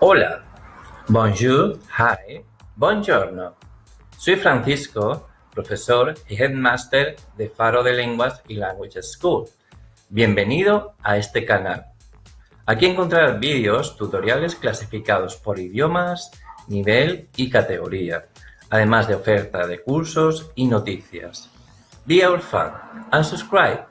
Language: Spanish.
Hola, bonjour, hi, buongiorno. Soy Francisco, profesor y headmaster de Faro de Lenguas y Language School. Bienvenido a este canal. Aquí encontrarás vídeos, tutoriales clasificados por idiomas, nivel y categoría, además de oferta de cursos y noticias. Be our fan and subscribe.